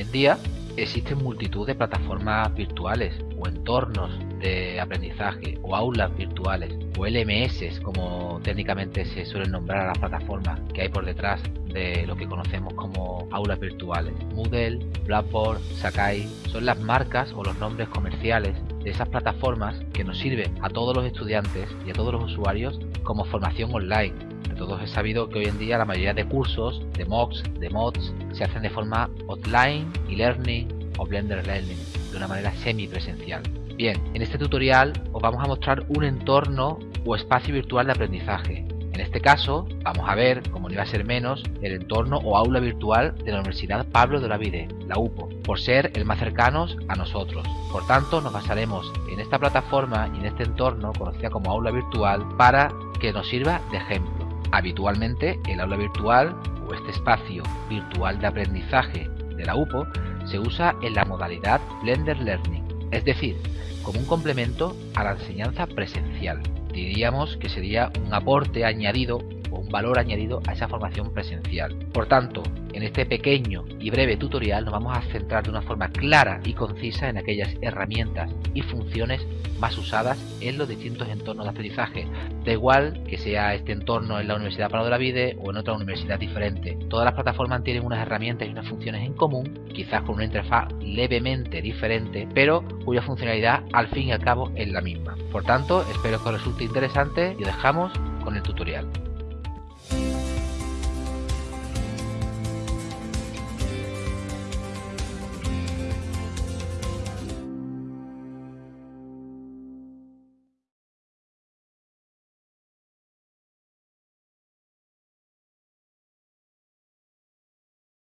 en día existen multitud de plataformas virtuales o entornos de aprendizaje o aulas virtuales o LMS como técnicamente se suelen nombrar a las plataformas que hay por detrás de lo que conocemos como aulas virtuales. Moodle, Blackboard, Sakai son las marcas o los nombres comerciales de esas plataformas que nos sirven a todos los estudiantes y a todos los usuarios como formación online. Todos es sabido que hoy en día la mayoría de cursos, de MOOCs, de mods, se hacen de forma offline, e-learning o Blender Learning, de una manera semipresencial. Bien, en este tutorial os vamos a mostrar un entorno o espacio virtual de aprendizaje. En este caso, vamos a ver, como no iba a ser menos, el entorno o aula virtual de la Universidad Pablo de Olavide, la UPO, por ser el más cercano a nosotros. Por tanto, nos basaremos en esta plataforma y en este entorno, conocida como aula virtual, para que nos sirva de ejemplo. Habitualmente, el aula virtual o este espacio virtual de aprendizaje de la UPO se usa en la modalidad Blender Learning, es decir, como un complemento a la enseñanza presencial. Diríamos que sería un aporte añadido un valor añadido a esa formación presencial. Por tanto, en este pequeño y breve tutorial nos vamos a centrar de una forma clara y concisa en aquellas herramientas y funciones más usadas en los distintos entornos de aprendizaje. Da igual que sea este entorno en la Universidad Palo de la Vide o en otra universidad diferente. Todas las plataformas tienen unas herramientas y unas funciones en común, quizás con una interfaz levemente diferente, pero cuya funcionalidad al fin y al cabo es la misma. Por tanto, espero que os resulte interesante y dejamos con el tutorial.